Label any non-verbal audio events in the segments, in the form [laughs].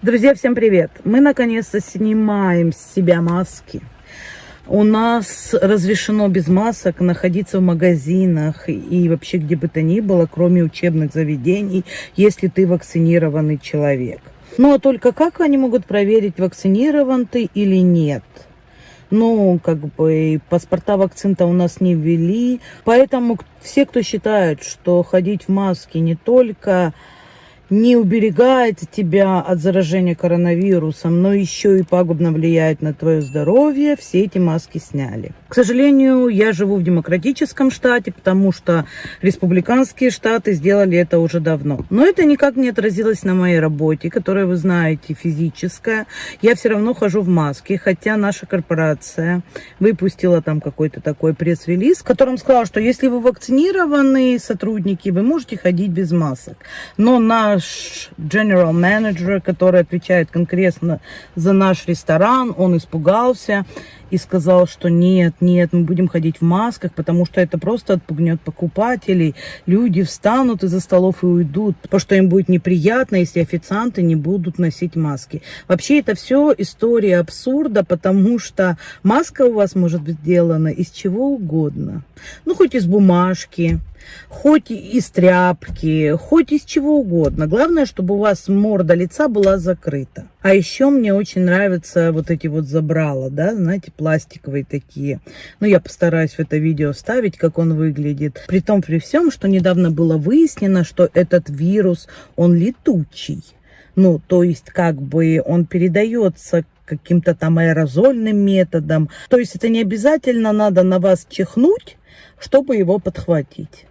Друзья, всем привет! Мы наконец-то снимаем с себя маски. У нас разрешено без масок находиться в магазинах и вообще где бы то ни было, кроме учебных заведений, если ты вакцинированный человек. Ну, а только как они могут проверить, вакцинирован ты или нет? Ну, как бы паспорта вакцин-то у нас не ввели. Поэтому все, кто считает, что ходить в маске не только не уберегает тебя от заражения коронавирусом, но еще и пагубно влияет на твое здоровье, все эти маски сняли. К сожалению, я живу в демократическом штате, потому что республиканские штаты сделали это уже давно. Но это никак не отразилось на моей работе, которая, вы знаете, физическая. Я все равно хожу в маске, хотя наша корпорация выпустила там какой-то такой пресс-релиз, в котором сказала, что если вы вакцинированные сотрудники, вы можете ходить без масок. Но на наш general manager, который отвечает конкретно за наш ресторан, он испугался и сказал, что нет, нет, мы будем ходить в масках, потому что это просто отпугнет покупателей. Люди встанут из-за столов и уйдут, потому что им будет неприятно, если официанты не будут носить маски. Вообще это все история абсурда, потому что маска у вас может быть сделана из чего угодно. Ну, хоть из бумажки, хоть из тряпки, хоть из чего угодно. Главное, чтобы у вас морда лица была закрыта. А еще мне очень нравятся вот эти вот забрала, да, знаете, пластиковые такие. Ну, я постараюсь в это видео вставить, как он выглядит. При том, при всем, что недавно было выяснено, что этот вирус, он летучий. Ну, то есть, как бы он передается каким-то там аэрозольным методом. То есть, это не обязательно надо на вас чихнуть, чтобы его подхватить.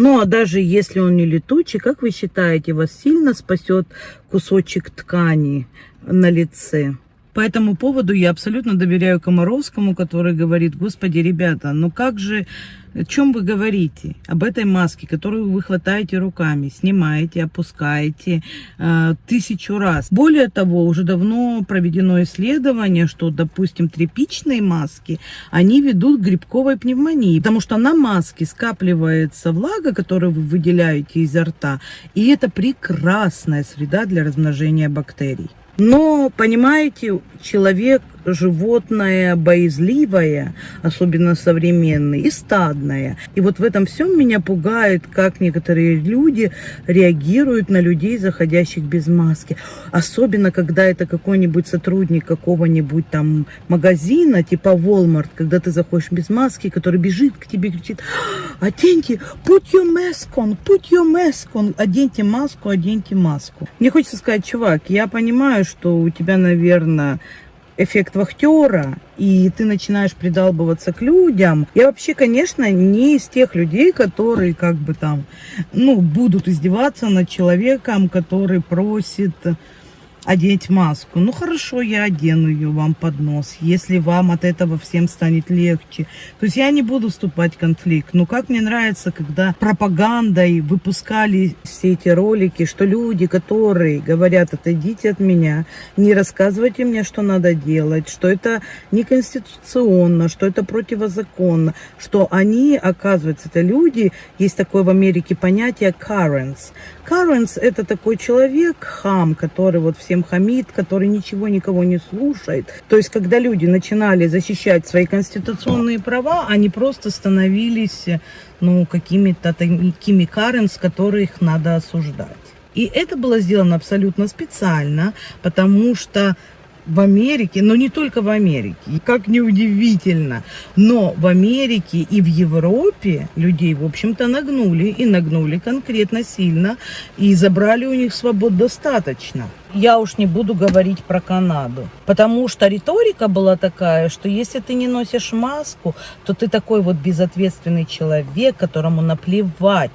Ну, а даже если он не летучий, как вы считаете, вас сильно спасет кусочек ткани на лице? По этому поводу я абсолютно доверяю Комаровскому, который говорит, господи, ребята, ну как же о чем вы говорите? Об этой маске, которую вы хватаете руками, снимаете, опускаете э, тысячу раз. Более того, уже давно проведено исследование, что, допустим, тряпичные маски, они ведут к грибковой пневмонии, потому что на маске скапливается влага, которую вы выделяете изо рта, и это прекрасная среда для размножения бактерий. Но, понимаете, человек животное боязливое, особенно современное, и стадное. И вот в этом всем меня пугает, как некоторые люди реагируют на людей, заходящих без маски. Особенно, когда это какой-нибудь сотрудник какого-нибудь там магазина, типа Walmart, когда ты заходишь без маски, который бежит к тебе и кричит, оденьте, put your mask on, put your mask on, оденьте маску, оденьте маску. Мне хочется сказать, чувак, я понимаю, что у тебя, наверное, эффект вахтера, и ты начинаешь придалбываться к людям. Я вообще, конечно, не из тех людей, которые как бы там, ну, будут издеваться над человеком, который просит одеть маску. Ну хорошо, я одену ее вам под нос, если вам от этого всем станет легче. То есть я не буду вступать в конфликт. Но как мне нравится, когда пропагандой выпускали все эти ролики, что люди, которые говорят, отойдите от меня, не рассказывайте мне, что надо делать, что это неконституционно, что это противозаконно, что они, оказывается, это люди, есть такое в Америке понятие Karens. Каренс это такой человек, хам, который вот всем хамит, который ничего никого не слушает. То есть, когда люди начинали защищать свои конституционные права, они просто становились, ну, какими-то такими Каренс, которых надо осуждать. И это было сделано абсолютно специально, потому что в Америке, но не только в Америке, как неудивительно, но в Америке и в Европе людей, в общем-то, нагнули, и нагнули конкретно сильно, и забрали у них свобод достаточно. Я уж не буду говорить про Канаду, потому что риторика была такая, что если ты не носишь маску, то ты такой вот безответственный человек, которому наплевать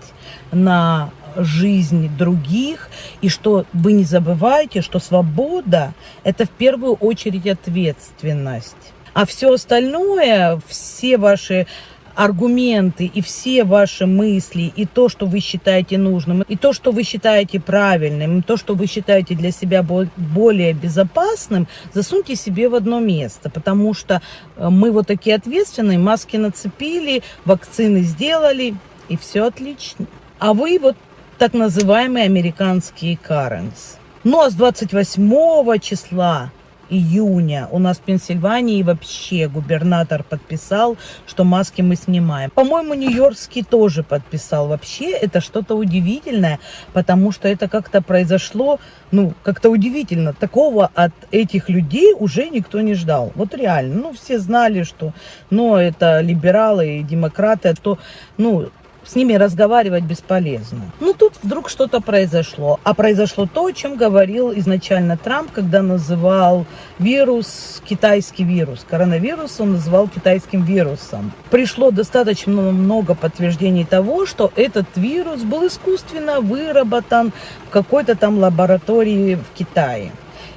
на жизнь других, и что вы не забывайте, что свобода – это в первую очередь ответственность. А все остальное, все ваши аргументы и все ваши мысли, и то, что вы считаете нужным, и то, что вы считаете правильным, и то, что вы считаете для себя более безопасным, засуньте себе в одно место, потому что э, мы вот такие ответственные, маски нацепили, вакцины сделали, и все отлично. А вы вот так называемые американские Каренс. Ну а с 28 числа июня у нас в Пенсильвании вообще губернатор подписал, что маски мы снимаем. По-моему, Нью-Йоркский тоже подписал. Вообще это что-то удивительное, потому что это как-то произошло, ну, как-то удивительно. Такого от этих людей уже никто не ждал. Вот реально. Ну, все знали, что, ну, это либералы и демократы, а то, ну, с ними разговаривать бесполезно. Ну, тут вдруг что-то произошло. А произошло то, о чем говорил изначально Трамп, когда называл вирус, китайский вирус. Коронавирус он называл китайским вирусом. Пришло достаточно много подтверждений того, что этот вирус был искусственно выработан в какой-то там лаборатории в Китае.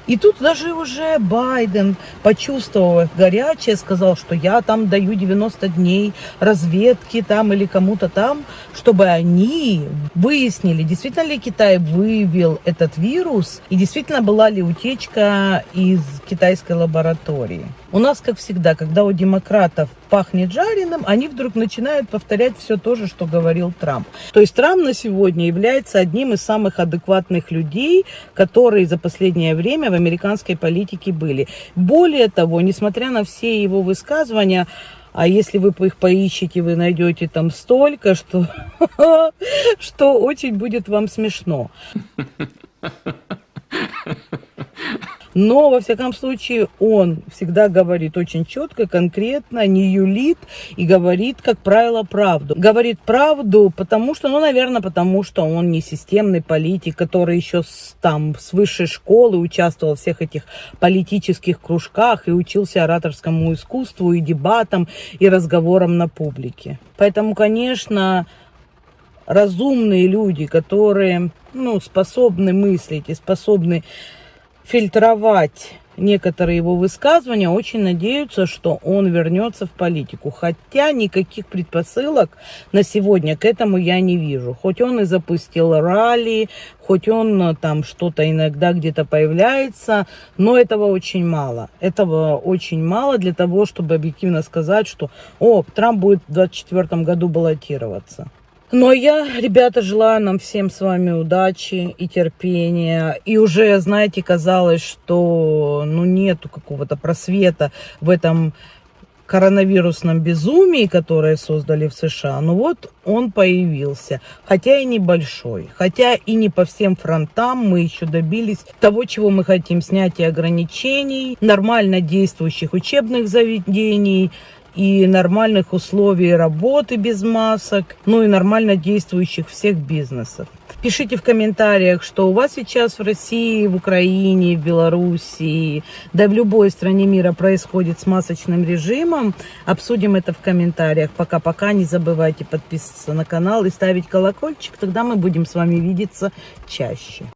И тут даже уже Байден, почувствовав горячее, сказал, что я там даю 90 дней разведки там или кому-то там, чтобы они выяснили, действительно ли Китай вывел этот вирус и действительно была ли утечка из китайской лаборатории. У нас, как всегда, когда у демократов пахнет жареным, они вдруг начинают повторять все то же, что говорил Трамп. То есть Трамп на сегодня является одним из самых адекватных людей, которые за последнее время в американской политике были. Более того, несмотря на все его высказывания, а если вы их поищете, вы найдете там столько, что, [laughs] что очень будет вам смешно. [laughs] Но, во всяком случае, он всегда говорит очень четко, конкретно, не юлит и говорит, как правило, правду. Говорит правду, потому что, ну, наверное, потому что он не системный политик, который еще с, там с высшей школы участвовал в всех этих политических кружках и учился ораторскому искусству и дебатам, и разговорам на публике. Поэтому, конечно, разумные люди, которые ну, способны мыслить и способны фильтровать некоторые его высказывания, очень надеются, что он вернется в политику. Хотя никаких предпосылок на сегодня к этому я не вижу. Хоть он и запустил ралли, хоть он э, там что-то иногда где-то появляется, но этого очень мало. Этого очень мало для того, чтобы объективно сказать, что о, Трамп будет в 2024 году баллотироваться. Но я, ребята, желаю нам всем с вами удачи и терпения. И уже, знаете, казалось, что ну, нету какого-то просвета в этом коронавирусном безумии, которое создали в США, ну вот он появился, хотя и небольшой, хотя и не по всем фронтам мы еще добились того, чего мы хотим, снятия ограничений, нормально действующих учебных заведений, и нормальных условий работы без масок, ну и нормально действующих всех бизнесов. Пишите в комментариях, что у вас сейчас в России, в Украине, в Белоруссии, да в любой стране мира происходит с масочным режимом. Обсудим это в комментариях. Пока-пока. Не забывайте подписываться на канал и ставить колокольчик. Тогда мы будем с вами видеться чаще.